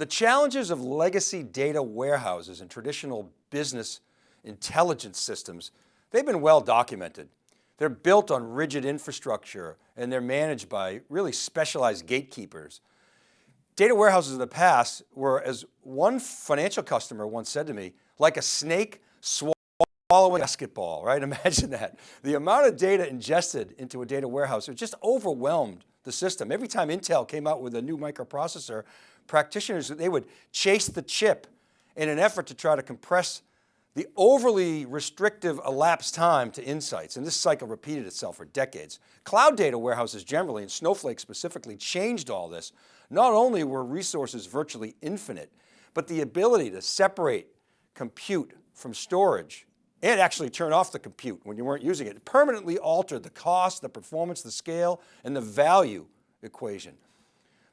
The challenges of legacy data warehouses and traditional business intelligence systems, they've been well documented. They're built on rigid infrastructure and they're managed by really specialized gatekeepers. Data warehouses in the past were, as one financial customer once said to me, like a snake swallowing a basketball, right? Imagine that. The amount of data ingested into a data warehouse, it just overwhelmed the system. Every time Intel came out with a new microprocessor, practitioners, they would chase the chip in an effort to try to compress the overly restrictive elapsed time to insights, and this cycle repeated itself for decades. Cloud data warehouses generally, and Snowflake specifically, changed all this. Not only were resources virtually infinite, but the ability to separate compute from storage and actually turn off the compute when you weren't using it. it permanently altered the cost, the performance, the scale, and the value equation.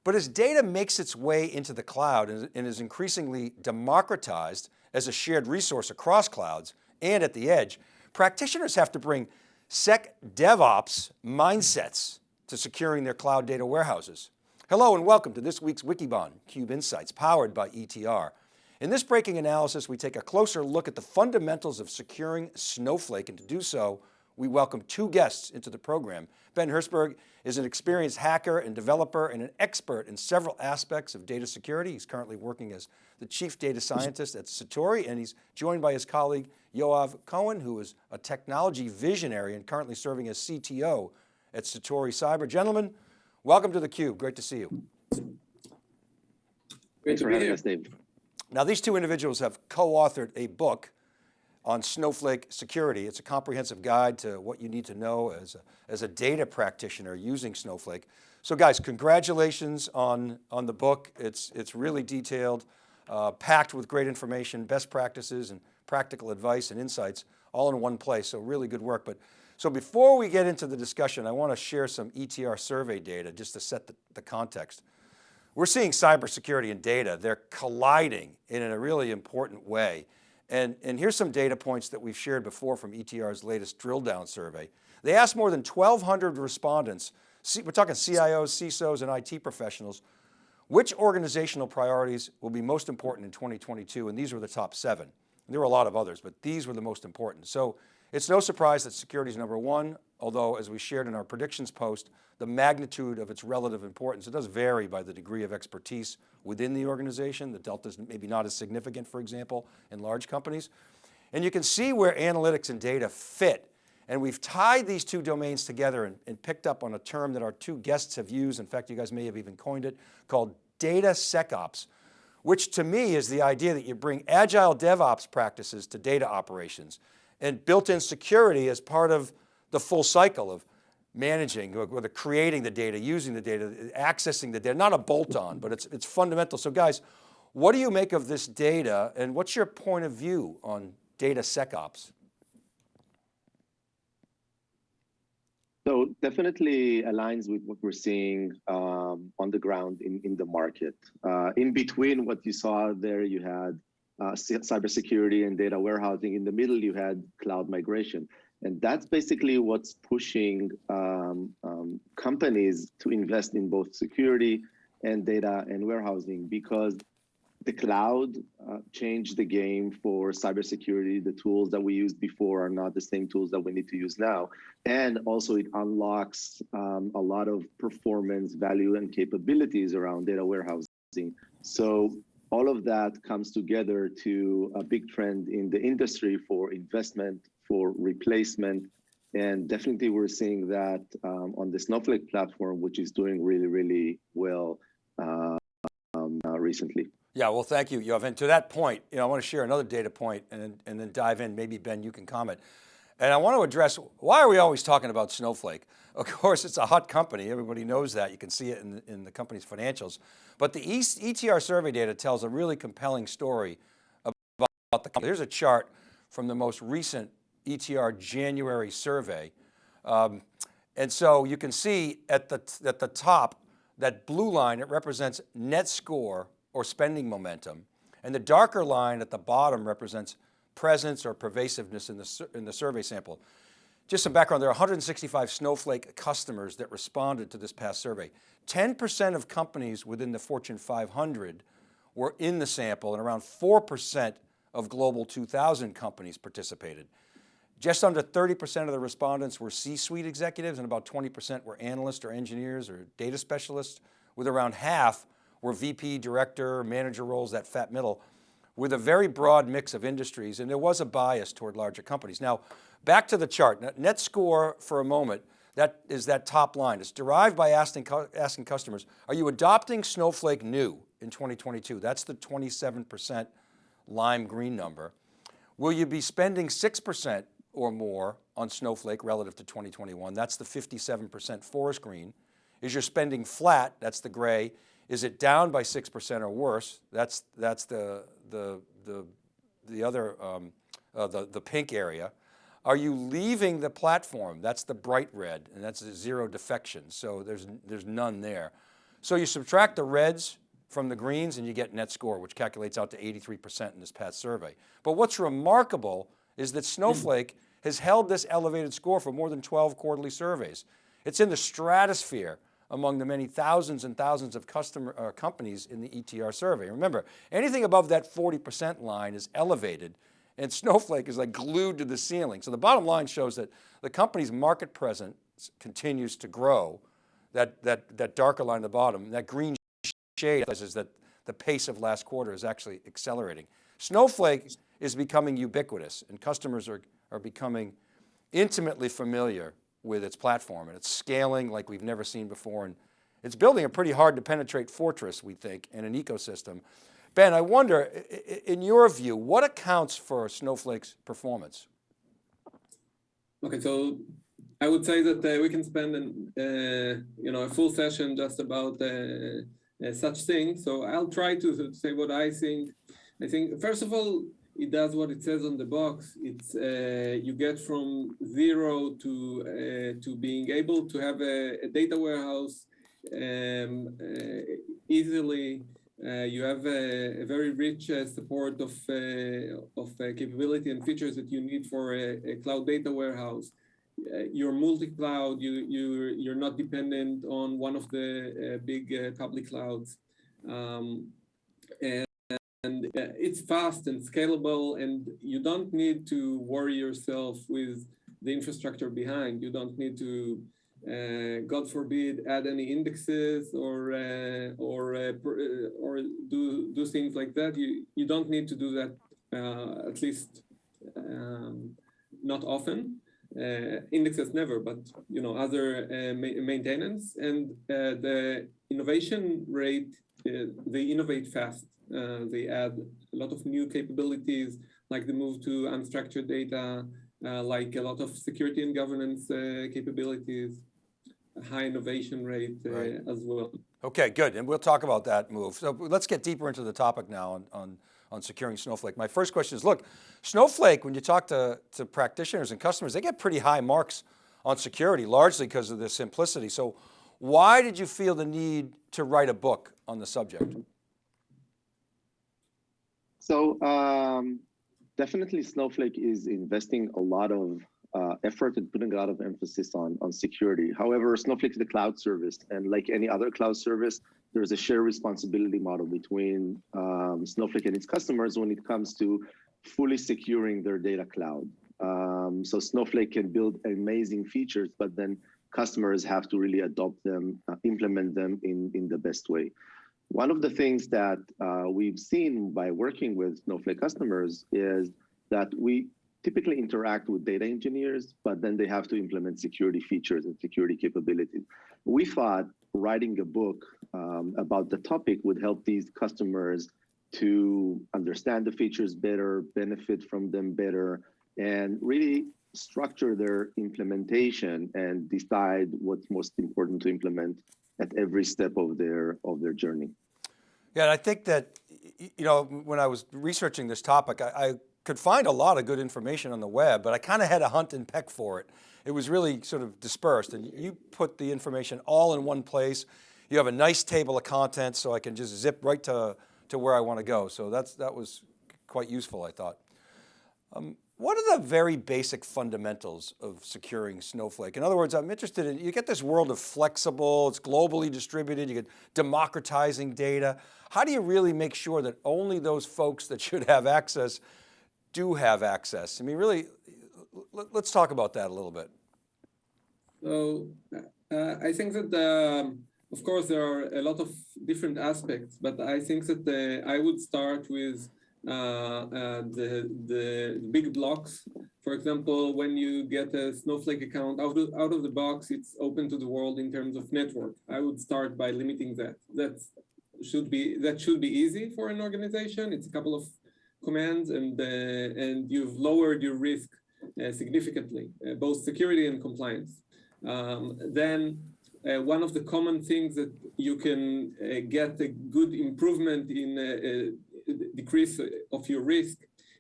But as data makes its way into the cloud and is increasingly democratized as a shared resource across clouds and at the edge, practitioners have to bring Sec DevOps mindsets to securing their cloud data warehouses. Hello and welcome to this week's Wikibon Cube Insights powered by ETR. In this breaking analysis, we take a closer look at the fundamentals of securing Snowflake and to do so, we welcome two guests into the program. Ben Herzberg is an experienced hacker and developer and an expert in several aspects of data security. He's currently working as the chief data scientist at Satori and he's joined by his colleague Yoav Cohen, who is a technology visionary and currently serving as CTO at Satori Cyber. Gentlemen, welcome to theCUBE, great to see you. Great to be here, Steve. Now these two individuals have co-authored a book on Snowflake security. It's a comprehensive guide to what you need to know as a, as a data practitioner using Snowflake. So guys, congratulations on, on the book. It's, it's really detailed, uh, packed with great information, best practices and practical advice and insights all in one place. So really good work. But so before we get into the discussion, I want to share some ETR survey data just to set the, the context. We're seeing cybersecurity and data, they're colliding in a really important way. And, and here's some data points that we've shared before from ETR's latest drill down survey. They asked more than 1,200 respondents, we're talking CIOs, CISOs, and IT professionals, which organizational priorities will be most important in 2022? And these were the top seven. There were a lot of others, but these were the most important. So it's no surprise that security is number one, although as we shared in our predictions post, the magnitude of its relative importance, it does vary by the degree of expertise within the organization. The delta is maybe not as significant, for example, in large companies. And you can see where analytics and data fit. And we've tied these two domains together and, and picked up on a term that our two guests have used. In fact, you guys may have even coined it, called data SecOps, which to me is the idea that you bring agile DevOps practices to data operations and built-in security as part of the full cycle of managing, whether creating the data, using the data, accessing the data, not a bolt-on, but it's, it's fundamental. So guys, what do you make of this data and what's your point of view on data SecOps? So definitely aligns with what we're seeing um, on the ground in, in the market. Uh, in between what you saw there, you had uh, cybersecurity and data warehousing. In the middle, you had cloud migration. And that's basically what's pushing um, um, companies to invest in both security and data and warehousing because the cloud uh, changed the game for cybersecurity. The tools that we used before are not the same tools that we need to use now. And also it unlocks um, a lot of performance, value, and capabilities around data warehousing. So all of that comes together to a big trend in the industry for investment, for replacement, and definitely we're seeing that um, on the Snowflake platform, which is doing really, really well uh, um, uh, recently. Yeah, well, thank you, Yoav. And to that point, you know, I want to share another data point and, and then dive in. Maybe Ben, you can comment. And I want to address, why are we always talking about Snowflake? Of course, it's a hot company. Everybody knows that. You can see it in the, in the company's financials. But the ETR survey data tells a really compelling story about the company. Here's a chart from the most recent ETR January survey. Um, and so you can see at the, at the top, that blue line, it represents net score or spending momentum. And the darker line at the bottom represents presence or pervasiveness in the, in the survey sample. Just some background, there are 165 Snowflake customers that responded to this past survey. 10% of companies within the Fortune 500 were in the sample and around 4% of global 2000 companies participated. Just under 30% of the respondents were C-suite executives and about 20% were analysts or engineers or data specialists, with around half were VP, director, manager roles, that fat middle, with a very broad mix of industries. And there was a bias toward larger companies. Now, back to the chart, net score for a moment, that is that top line. It's derived by asking, asking customers, are you adopting Snowflake new in 2022? That's the 27% lime green number. Will you be spending 6% or more on Snowflake relative to 2021? That's the 57% forest green. Is your spending flat? That's the gray. Is it down by 6% or worse? That's, that's the, the, the, the other, um, uh, the, the pink area. Are you leaving the platform? That's the bright red and that's zero defection. So there's, there's none there. So you subtract the reds from the greens and you get net score, which calculates out to 83% in this past survey. But what's remarkable is that Snowflake has held this elevated score for more than 12 quarterly surveys. It's in the stratosphere among the many thousands and thousands of customer uh, companies in the ETR survey. Remember, anything above that 40% line is elevated and Snowflake is like glued to the ceiling. So the bottom line shows that the company's market presence continues to grow. That, that, that darker line at the bottom, that green shade is that the pace of last quarter is actually accelerating. Snowflake is becoming ubiquitous and customers are, are becoming intimately familiar with its platform and it's scaling like we've never seen before. And it's building a pretty hard to penetrate fortress, we think, in an ecosystem. Ben, I wonder, in your view, what accounts for Snowflake's performance? Okay, so I would say that uh, we can spend an, uh, you know a full session just about uh, uh such things. So I'll try to say what I think. I think first of all, it does what it says on the box. It's uh, you get from zero to uh, to being able to have a, a data warehouse um, easily uh, you have a, a very rich uh, support of, uh, of capability and features that you need for a, a cloud data warehouse. you're multi-cloud, you, you, you're not dependent on one of the big public clouds. Um, and and it's fast and scalable and you don't need to worry yourself with the infrastructure behind. You don't need to uh, God forbid, add any indexes or uh, or uh, uh, or do do things like that. You you don't need to do that uh, at least um, not often. Uh, indexes never, but you know other ma maintenance and the innovation rate. They innovate fast. they add a lot of new capabilities, like the move to unstructured data, uh, like a lot of security and governance uh, capabilities high innovation rate uh, right. as well. Okay, good. And we'll talk about that move. So let's get deeper into the topic now on, on, on securing Snowflake. My first question is, look, Snowflake, when you talk to, to practitioners and customers, they get pretty high marks on security, largely because of the simplicity. So why did you feel the need to write a book on the subject? So um, definitely Snowflake is investing a lot of uh, effort and putting a lot of emphasis on, on security. However, Snowflake is the cloud service, and like any other cloud service, there's a shared responsibility model between um, Snowflake and its customers when it comes to fully securing their data cloud. Um, so Snowflake can build amazing features, but then customers have to really adopt them, uh, implement them in, in the best way. One of the things that uh, we've seen by working with Snowflake customers is that we typically interact with data engineers, but then they have to implement security features and security capabilities. We thought writing a book um, about the topic would help these customers to understand the features better, benefit from them better, and really structure their implementation and decide what's most important to implement at every step of their of their journey. Yeah, and I think that, you know, when I was researching this topic, I, I could find a lot of good information on the web, but I kind of had to hunt and peck for it. It was really sort of dispersed and you put the information all in one place. You have a nice table of contents so I can just zip right to, to where I want to go. So that's, that was quite useful, I thought. Um, what are the very basic fundamentals of securing Snowflake? In other words, I'm interested in, you get this world of flexible, it's globally distributed, you get democratizing data. How do you really make sure that only those folks that should have access do have access? I mean, really, let's talk about that a little bit. So uh, I think that, um, of course, there are a lot of different aspects, but I think that uh, I would start with the, the big blocks. For example, when you get a Snowflake account out of, out of the box, it's open to the world in terms of network. I would start by limiting that. That should be that should be easy for an organization. It's a couple of commands, and uh, and you've lowered your risk uh, significantly, uh, both security and compliance. Um, then uh, one of the common things that you can uh, get a good improvement in uh, decrease of your risk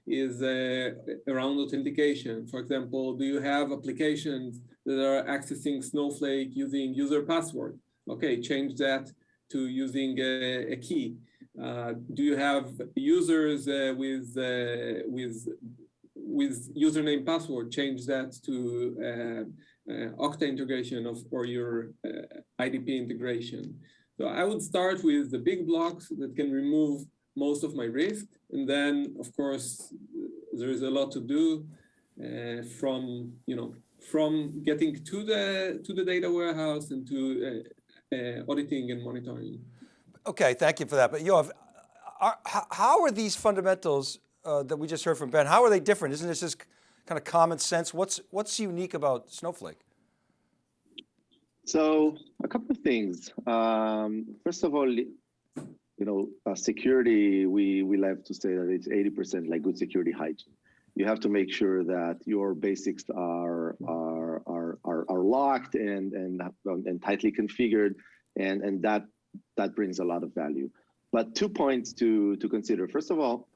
is uh, around authentication. For example, do you have applications that are accessing Snowflake using user password? Okay, change that to using a, a key. Uh, do you have users uh, with uh, with with username password? Change that to uh, uh, Okta integration of or your IDP integration. So I would start with the big blocks that can remove most of my risk. And then, of course, there is a lot to do uh, from, you know, from getting to the to the data warehouse and to uh, uh, auditing and monitoring. Okay, thank you for that. But Yoav, are, how are these fundamentals uh, that we just heard from Ben, how are they different? Isn't this just kind of common sense? What's, what's unique about Snowflake? So a couple of things. Um, first of all, you know, uh, security, we, we like to say that it's 80% like good security hygiene. You have to make sure that your basics are, are, are, are, are locked and, and, and tightly configured, and, and that, that brings a lot of value. But two points to, to consider. First of all,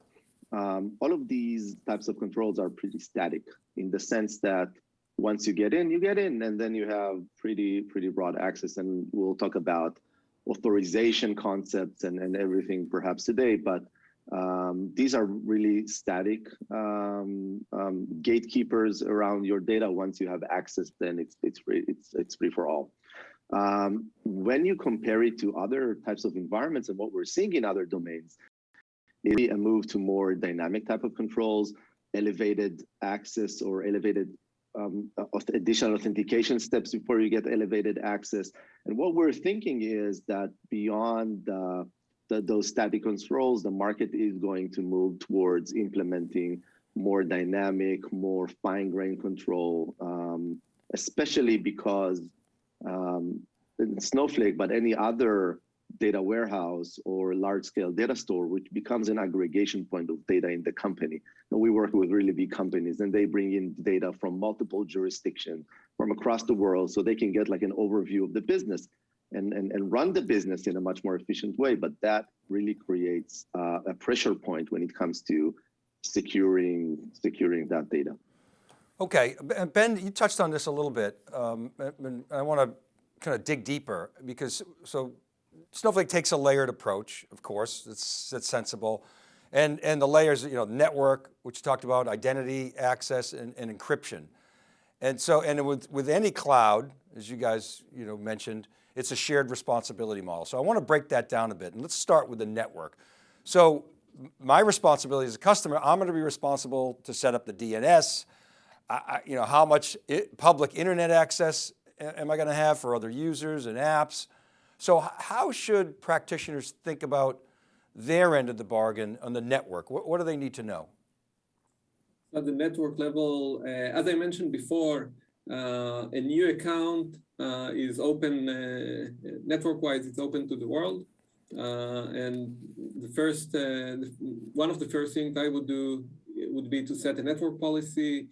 um, all of these types of controls are pretty static in the sense that once you get in, you get in, and then you have pretty, pretty broad access. And we'll talk about authorization concepts and, and everything perhaps today, but um, these are really static um, um, gatekeepers around your data. Once you have access, then it's it's free, it's it's free for all. Um, when you compare it to other types of environments and what we're seeing in other domains, it a move to more dynamic type of controls, elevated access or elevated um, additional authentication steps before you get elevated access. And what we're thinking is that beyond the, those static controls, the market is going to move towards implementing more dynamic, more fine-grained control, um, especially because um, Snowflake, but any other data warehouse or large scale data store, which becomes an aggregation point of data in the company. We work with really big companies and they bring in data from multiple jurisdictions from across the world so they can get like an overview of the business and, and, and run the business in a much more efficient way. But that really creates uh, a pressure point when it comes to securing, securing that data. Okay, Ben, you touched on this a little bit. Um, I want to kind of dig deeper because, so Snowflake takes a layered approach, of course, it's, that's sensible. And, and the layers, you know, network, which you talked about, identity, access, and, and encryption. And so, and with, with any cloud, as you guys you know, mentioned, it's a shared responsibility model. So I want to break that down a bit and let's start with the network. So my responsibility as a customer, I'm going to be responsible to set up the DNS, I, you know, how much it, public internet access am I going to have for other users and apps? So how should practitioners think about their end of the bargain on the network? What, what do they need to know? At the network level, uh, as I mentioned before, uh, a new account uh, is open uh, network-wise. It's open to the world, uh, and the first, uh, one of the first things I would do would be to set a network policy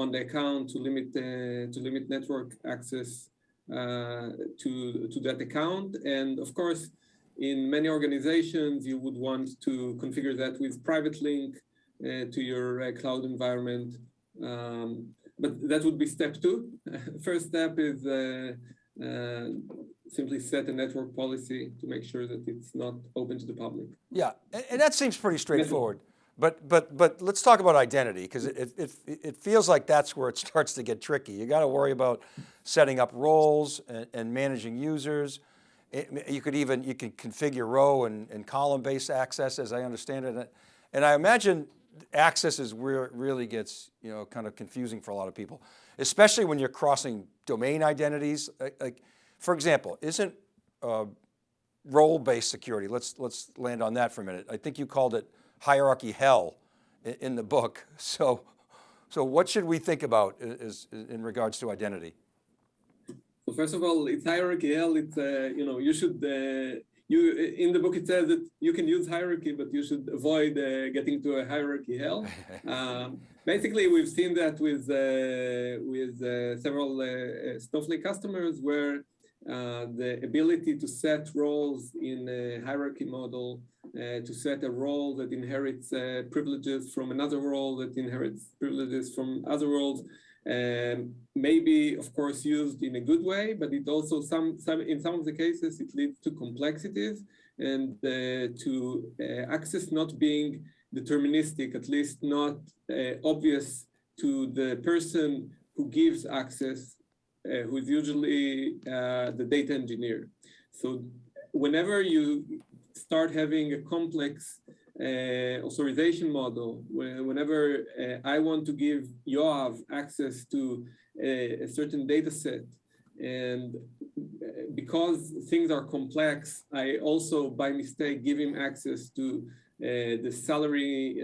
on the account to limit to limit network access to, to that account. And of course, in many organizations, you would want to configure that with private link uh, to your uh, cloud environment. Um, but that would be step two. First step is uh, uh, simply set a network policy to make sure that it's not open to the public. Yeah, and, and that seems pretty straightforward. But, but, but let's talk about identity because it, it, it feels like that's where it starts to get tricky. You got to worry about setting up roles and, and managing users. It- you could even, you can configure row and, and column-based access as I understand it. And I imagine access is where it really gets, you know, kind of confusing for a lot of people, especially when you're crossing domain identities. Like, like, for example, isn't uh, role-based security, let's, let's land on that for a minute. I think you called it hierarchy hell in, in the book. So, so what should we think about is, is in regards to identity? So first of all, it's hierarchy hell. It's uh, you know you should uh, you in the book it says that you can use hierarchy, but you should avoid uh, getting to a hierarchy hell. um, basically, we've seen that with uh, with uh, several uh, Snowflake customers where uh, the ability to set roles in a hierarchy model, uh, to set a role that inherits uh, privileges from another role that inherits privileges from other roles, um, maybe of course used in a good way, but it also some some in some of the cases it leads to complexities and uh, to uh, access not being deterministic, at least not obvious to the person who gives access uh, who is usually uh, the data engineer. So whenever you start having a complex uh, authorization model, whenever uh, I want to give Yoav access to a, a certain data set, and uh, because things are complex, I also by mistake give him access to uh, the salary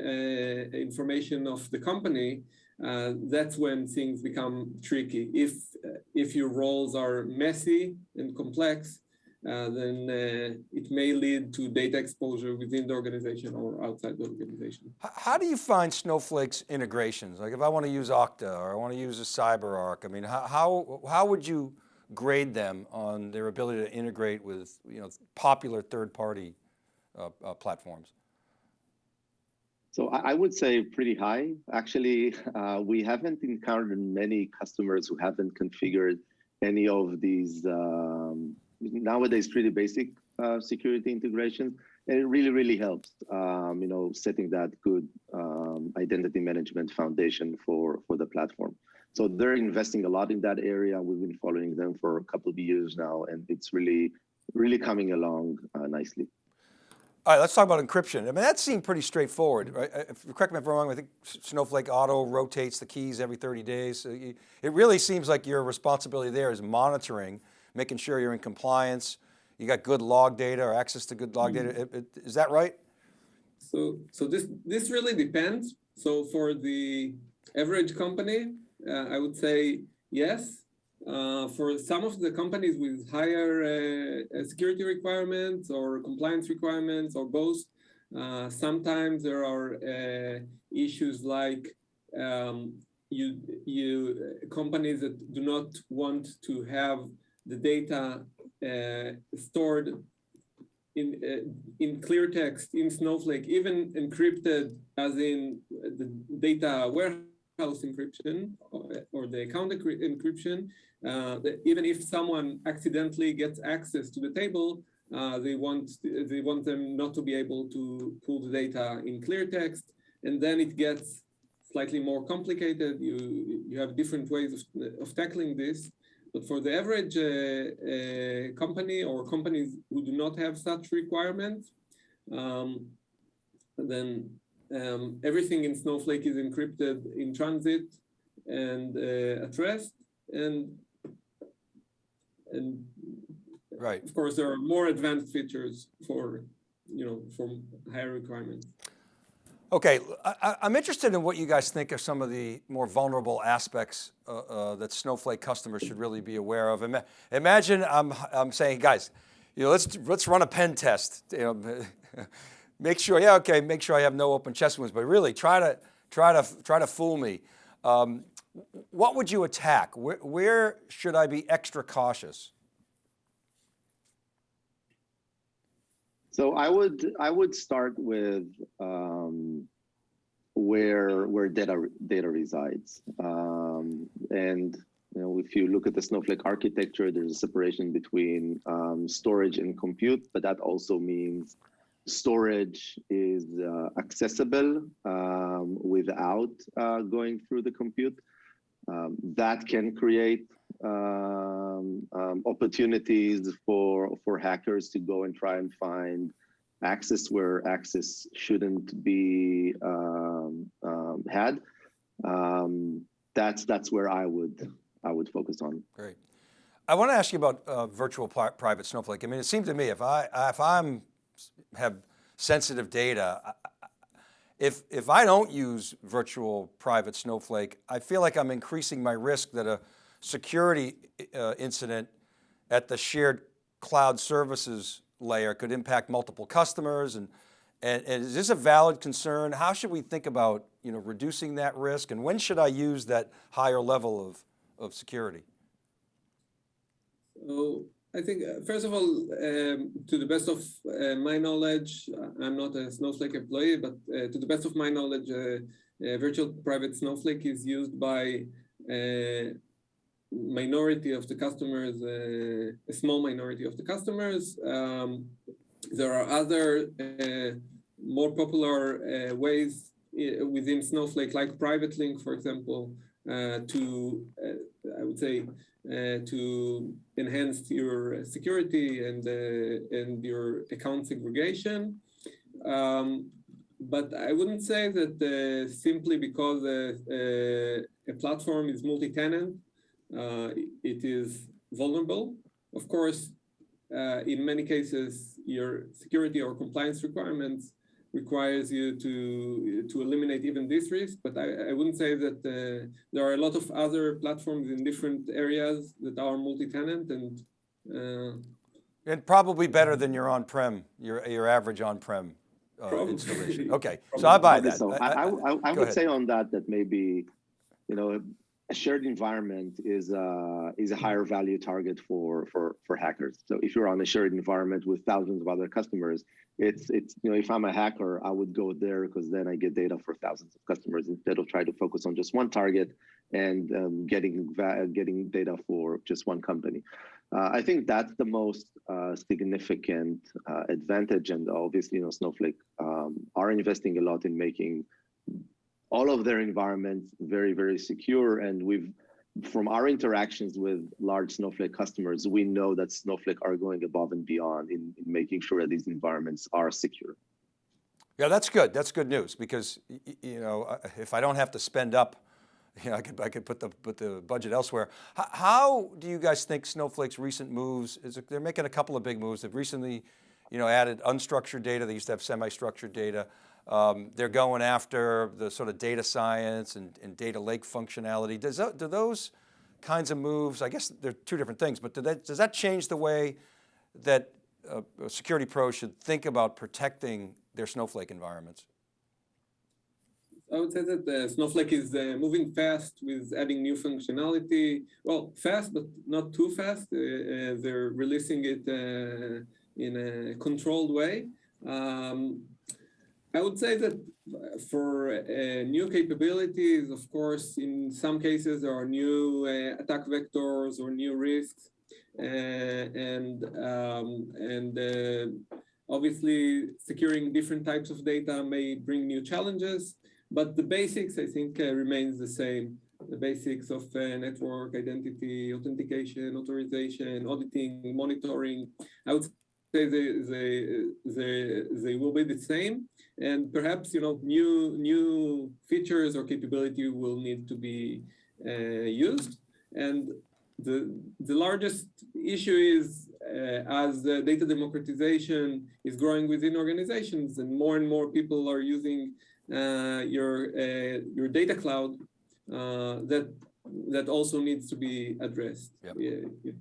information of the company, uh, that's when things become tricky. If if your roles are messy and complex, uh, then uh, it may lead to data exposure within the organization or outside the organization. How do you find Snowflake's integrations? Like if I want to use Okta or I want to use a CyberArk, I mean, how, how, how would you grade them on their ability to integrate with you know, popular third-party uh, uh, platforms? So I would say pretty high. Actually, uh, we haven't encountered many customers who haven't configured any of these um, nowadays pretty basic uh, security integrations. And it really, really helps, um, you know, setting that good um, identity management foundation for, for the platform. So they're investing a lot in that area. We've been following them for a couple of years now, and it's really, really coming along uh, nicely. All right, let's talk about encryption. I mean, that seemed pretty straightforward, right? If, correct me if I'm wrong, I think Snowflake Auto rotates the keys every 30 days. So you, it really seems like your responsibility there is monitoring, making sure you're in compliance, you got good log data or access to good log data. It- it- Is that right? So, so this this really depends. So for the average company, uh, I would say yes. Uh, for some of the companies with higher uh, security requirements or compliance requirements or both, uh, sometimes there are uh, issues like um, you you companies that do not want to have the data uh, stored in uh, in clear text in Snowflake, even encrypted as in the data warehouse encryption or, or the account encryption. Uh, even if someone accidentally gets access to the table, uh, they want they want them not to be able to pull the data in clear text, and then it gets slightly more complicated. You you have different ways of, of tackling this. But for the average uh, uh, company or companies who do not have such requirements, um, then um, everything in Snowflake is encrypted in transit and uh, at rest. And, and Right. of course, there are more advanced features for, you know, for higher requirements. Okay, I, I'm interested in what you guys think of some of the more vulnerable aspects uh, uh, that Snowflake customers should really be aware of. Ima- Imagine I'm, I'm saying, guys, you know, let's, let's run a pen test. You know, make sure, yeah, okay, make sure I have no open chest wounds, but really try to, try to, try to fool me. Um, what would you attack? Where, where should I be extra cautious? So I would I would start with um, where where data data resides, um, and you know if you look at the Snowflake architecture, there's a separation between um, storage and compute, but that also means storage is uh, accessible um, without uh, going through the compute. Um, that can create um, um, opportunities for for hackers to go and try and find access where access shouldn't be um, um, had. That's that's where I would I would focus on. Great. I want to ask you about uh, virtual pri private Snowflake. I mean, it seems to me if I if I'm have sensitive data, if if I don't use virtual private Snowflake, I feel like I'm increasing my risk that a security uh, incident at the shared cloud services layer could impact multiple customers and, and, and is this a valid concern? How should we think about you know, reducing that risk and when should I use that higher level of, of security? So I think, uh, first of all, um, to the best of uh, my knowledge, uh, I'm not a Snowflake employee, but uh, to the best of my knowledge, uh, virtual private Snowflake is used by a minority of the customers, a small minority of the customers. Um, there are other more popular ways within Snowflake, like Private Link, for example, to, I would say, uh, to enhance your security and uh, and your account segregation. Um, but I wouldn't say that uh, simply because a platform is multi-tenant, it is vulnerable. Of course, in many cases, your security or compliance requirements requires you to to eliminate even this risk. But I, I wouldn't say that uh, there are a lot of other platforms in different areas that are multi-tenant and uh, and probably better than your on-prem, your your average on-prem uh, installation. Okay, so I buy that. So I, I, I, I would ahead. say on that that maybe, you know, a shared environment is uh, is a higher value target for for for hackers. So if you're on a shared environment with thousands of other customers, it's it's you know if I'm a hacker, I would go there because then I get data for thousands of customers instead of trying to focus on just one target and um, getting getting data for just one company. Uh, I think that's the most uh, significant uh, advantage, and obviously, you know, Snowflake um, are investing a lot in making all of their environments very, very secure. And we've, from our interactions with large Snowflake customers, we know that Snowflake are going above and beyond in, in making sure that these environments are secure. Yeah, that's good. That's good news because, you know, if I don't have to spend up, you know, I could, I could put the, put the budget elsewhere. How, how do you guys think Snowflake's recent moves, is they're making a couple of big moves. They've recently, you know, added unstructured data. They used to have semi-structured data. Um, they're going after the sort of data science and, and data lake functionality. Does that, do those kinds of moves, I guess they're two different things, but that, does that change the way that uh, security pros should think about protecting their Snowflake environments? I would say that uh, Snowflake is uh, moving fast with adding new functionality. Well, fast, but not too fast. Uh, uh they're releasing it uh, in a controlled way. Um, I would say that for uh, new capabilities, of course, in some cases there are new uh, attack vectors or new risks, uh, and um, and uh, obviously securing different types of data may bring new challenges. But the basics, I think, uh, remains the same. The basics of uh, network identity, authentication, authorization, auditing, monitoring. I would they, they, they, they will be the same and perhaps you know new new features or capability will need to be uh, used and the the largest issue is uh, as the data democratization is growing within organizations and more and more people are using uh, your uh, your data cloud uh, that that also needs to be addressed yep. yeah, yeah.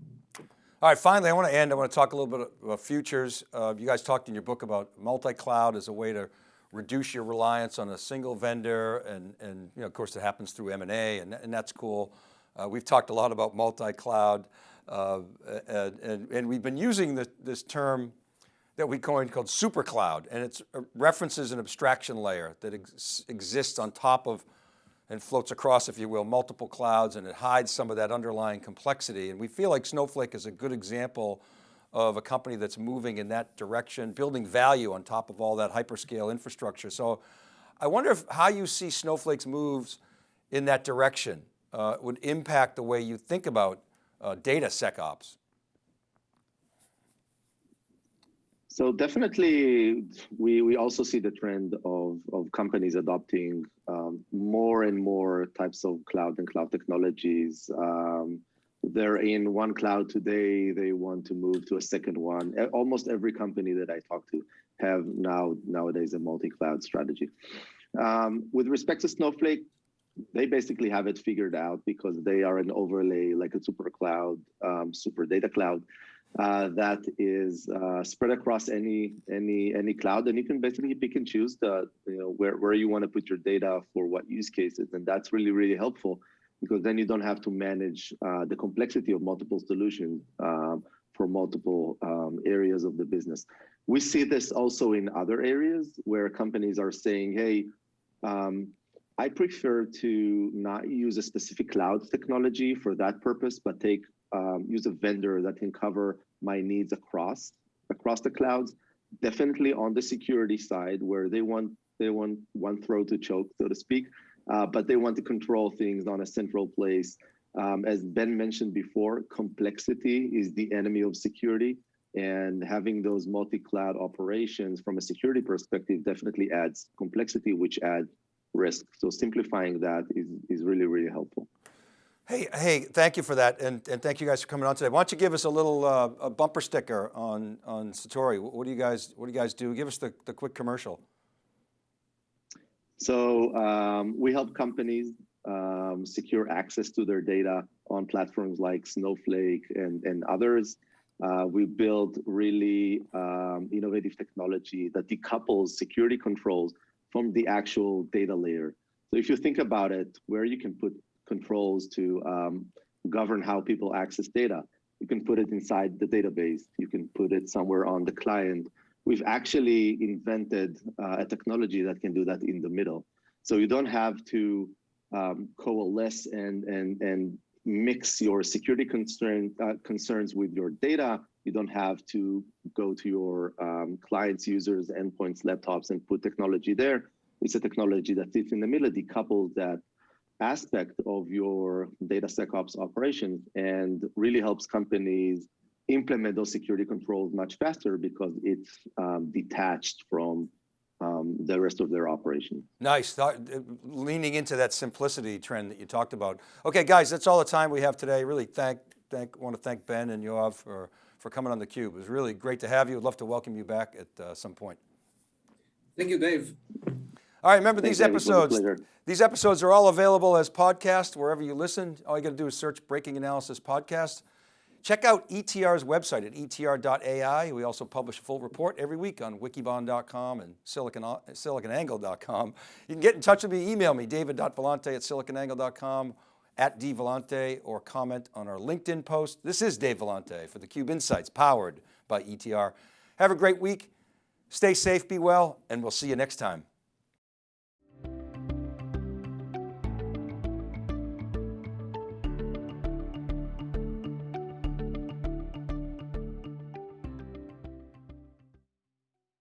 All right, finally, I want to end, I want to talk a little bit about futures. Uh, you guys talked in your book about multi-cloud as a way to reduce your reliance on a single vendor and, and you know, of course it happens through M&A and, and that's cool. Uh, we've talked a lot about multi-cloud uh, and, and, we've been using the, this term that we coined called super cloud and it uh, references an abstraction layer that ex exists on top of and floats across, if you will, multiple clouds and it hides some of that underlying complexity. And we feel like Snowflake is a good example of a company that's moving in that direction, building value on top of all that hyperscale infrastructure. So I wonder if how you see Snowflake's moves in that direction uh, would impact the way you think about uh, data SecOps. So definitely, we, we also see the trend of, of companies adopting um, more and more types of cloud and cloud technologies. Um, they're in one cloud today, they want to move to a second one. Almost every company that I talk to have now nowadays a multi-cloud strategy. Um, with respect to Snowflake, they basically have it figured out because they are an overlay like a super cloud, um, super data cloud uh, that is uh, spread across any any any cloud, and you can basically pick and choose the you know where where you want to put your data for what use cases, and that's really really helpful because then you don't have to manage uh, the complexity of multiple solutions um, for multiple um, areas of the business. We see this also in other areas where companies are saying, hey. Um, I prefer to not use a specific cloud technology for that purpose, but take um, use a vendor that can cover my needs across across the clouds. Definitely on the security side, where they want they want one throat to choke, so to speak, uh, but they want to control things on a central place. Um, as Ben mentioned before, complexity is the enemy of security, and having those multi-cloud operations from a security perspective definitely adds complexity, which adds risk. So simplifying that is is really really helpful. Hey, hey, thank you for that, and, and thank you guys for coming on today. Why don't you give us a little uh, a bumper sticker on on Satori? What do you guys What do you guys do? Give us the, the quick commercial. So um, we help companies um, secure access to their data on platforms like Snowflake and and others. Uh, we build really um, innovative technology that decouples security controls from the actual data layer. So if you think about it, where you can put controls to um, govern how people access data. You can put it inside the database. You can put it somewhere on the client. We've actually invented uh, a technology that can do that in the middle. So you don't have to um, coalesce and, and, and mix your security concern, uh, concerns with your data. You don't have to go to your um, clients, users, endpoints, laptops, and put technology there. It's a technology that sits in the middle, decouples that aspect of your data SecOps operations and really helps companies implement those security controls much faster because it's um, detached from um, the rest of their operation. Nice, leaning into that simplicity trend that you talked about. Okay guys, that's all the time we have today. Really thank, thank, want to thank Ben and Yoav for, for coming on theCUBE. It was really great to have you. I'd love to welcome you back at uh, some point. Thank you, Dave. All right, remember these episodes, these episodes are all available as podcast wherever you listen. All you got to do is search Breaking Analysis Podcast. Check out ETR's website at etr.ai. We also publish a full report every week on wikibon.com and silicon, siliconangle.com. You can get in touch with me, email me, david.vellante at siliconangle.com, at dvellante, or comment on our LinkedIn post. This is Dave Vellante for theCUBE Insights, powered by ETR. Have a great week. Stay safe, be well, and we'll see you next time.